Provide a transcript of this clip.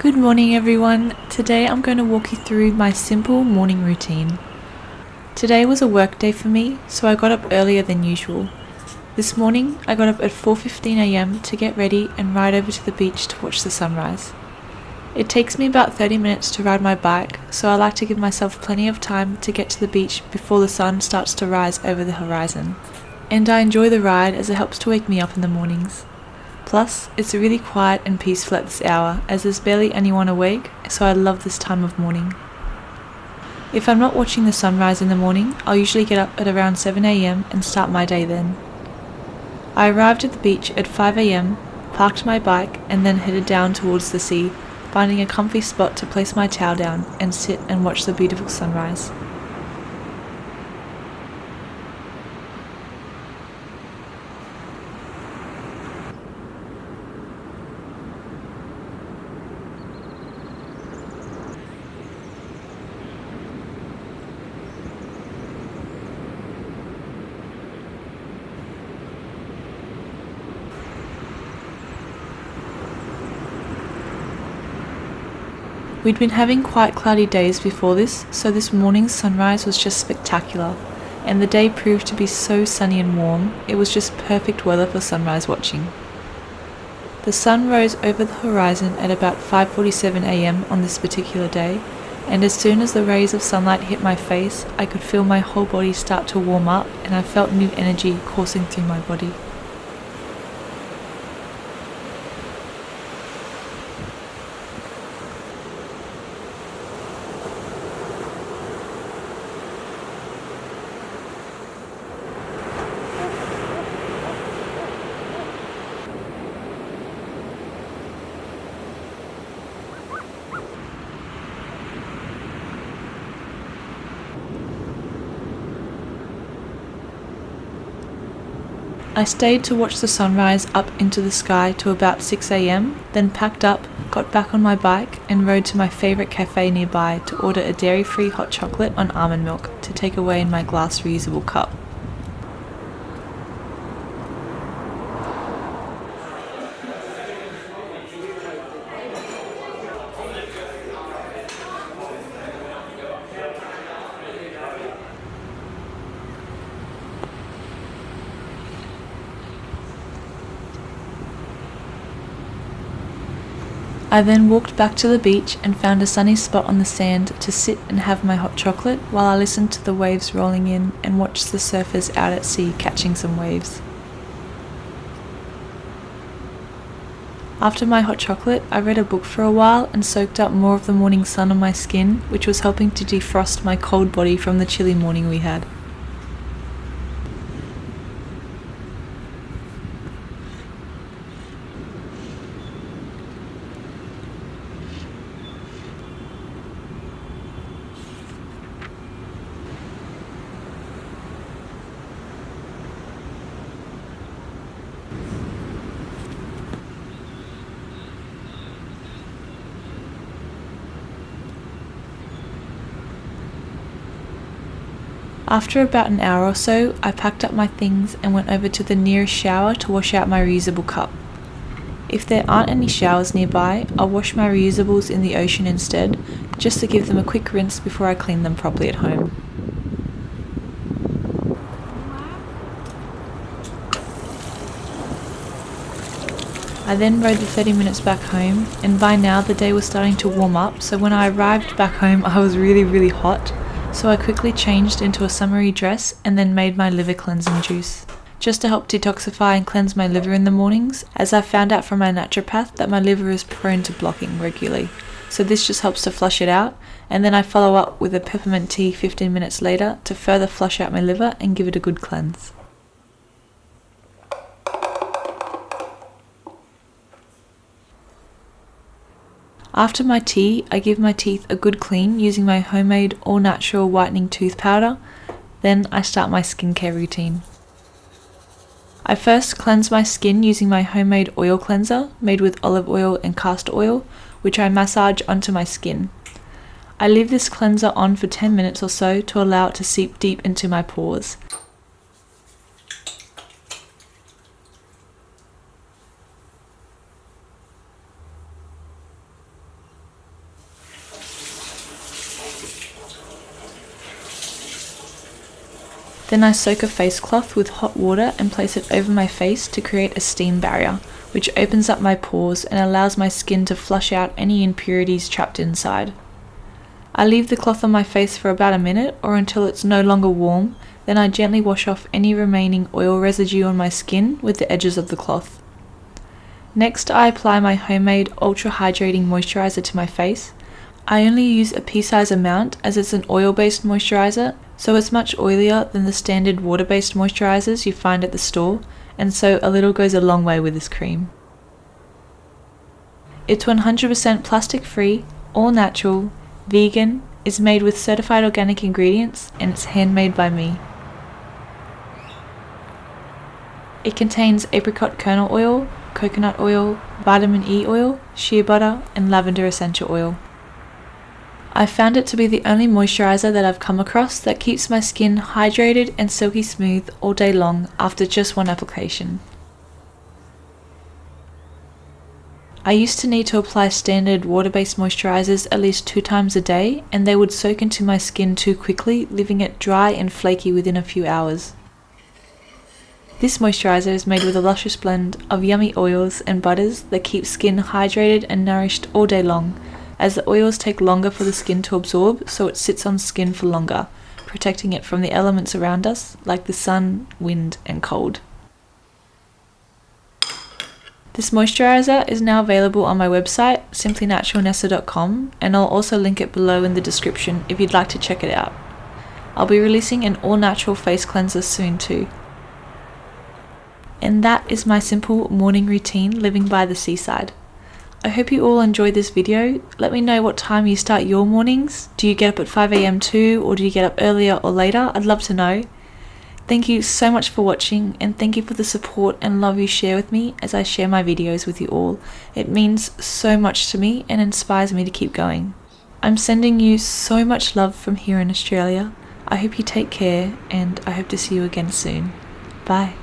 Good morning, everyone. Today I'm going to walk you through my simple morning routine. Today was a work day for me, so I got up earlier than usual. This morning I got up at 4:15am to get ready and ride over to the beach to watch the sunrise. It takes me about 30 minutes to ride my bike, so I like to give myself plenty of time to get to the beach before the sun starts to rise over the horizon. And I enjoy the ride as it helps to wake me up in the mornings. Plus, it's really quiet and peaceful at this hour as there's barely anyone awake, so I love this time of morning. If I'm not watching the sunrise in the morning, I'll usually get up at around 7am and start my day then. I arrived at the beach at 5am, parked my bike, and then headed down towards the sea, finding a comfy spot to place my towel down and sit and watch the beautiful sunrise. We'd been having quite cloudy days before this, so this morning's sunrise was just spectacular, and the day proved to be so sunny and warm, it was just perfect weather for sunrise watching. The sun rose over the horizon at about 5.47am on this particular day, and as soon as the rays of sunlight hit my face, I could feel my whole body start to warm up and I felt new energy coursing through my body. I stayed to watch the sunrise up into the sky to about 6am, then packed up, got back on my bike, and rode to my favourite cafe nearby to order a dairy free hot chocolate on almond milk to take away in my glass reusable cup. I then walked back to the beach and found a sunny spot on the sand to sit and have my hot chocolate while I listened to the waves rolling in and watched the surfers out at sea catching some waves. After my hot chocolate, I read a book for a while and soaked up more of the morning sun on my skin, which was helping to defrost my cold body from the chilly morning we had. After about an hour or so, I packed up my things and went over to the nearest shower to wash out my reusable cup. If there aren't any showers nearby, I'll wash my reusables in the ocean instead, just to give them a quick rinse before I clean them properly at home. I then rode the 30 minutes back home, and by now the day was starting to warm up, so when I arrived back home I was really really hot, so I quickly changed into a summery dress and then made my liver cleansing juice. Just to help detoxify and cleanse my liver in the mornings, as I found out from my naturopath that my liver is prone to blocking regularly. So this just helps to flush it out, and then I follow up with a peppermint tea 15 minutes later to further flush out my liver and give it a good cleanse. After my tea, I give my teeth a good clean using my homemade all natural whitening tooth powder. Then I start my skincare routine. I first cleanse my skin using my homemade oil cleanser made with olive oil and castor oil, which I massage onto my skin. I leave this cleanser on for 10 minutes or so to allow it to seep deep into my pores. Then I soak a face cloth with hot water and place it over my face to create a steam barrier, which opens up my pores and allows my skin to flush out any impurities trapped inside. I leave the cloth on my face for about a minute or until it's no longer warm, then I gently wash off any remaining oil residue on my skin with the edges of the cloth. Next, I apply my homemade ultra hydrating moisturizer to my face. I only use a pea size amount as it's an oil based moisturizer, so it's much oilier than the standard water based moisturizers you find at the store, and so a little goes a long way with this cream. It's 100% plastic free, all natural, vegan, is made with certified organic ingredients, and it's handmade by me. It contains apricot kernel oil, coconut oil, vitamin E oil, shea butter, and lavender essential oil. I found it to be the only moisturizer that I've come across that keeps my skin hydrated and silky smooth all day long after just one application. I used to need to apply standard water-based moisturizers at least two times a day and they would soak into my skin too quickly, leaving it dry and flaky within a few hours. This moisturiser is made with a luscious blend of yummy oils and butters that keep skin hydrated and nourished all day long, as the oils take longer for the skin to absorb so it sits on skin for longer, protecting it from the elements around us like the sun, wind and cold. This moisturiser is now available on my website simplynaturalnessa.com and I'll also link it below in the description if you'd like to check it out. I'll be releasing an all natural face cleanser soon too. And that is my simple morning routine living by the seaside. I hope you all enjoyed this video. Let me know what time you start your mornings. Do you get up at 5am too or do you get up earlier or later? I'd love to know. Thank you so much for watching and thank you for the support and love you share with me as I share my videos with you all. It means so much to me and inspires me to keep going. I'm sending you so much love from here in Australia. I hope you take care and I hope to see you again soon. Bye.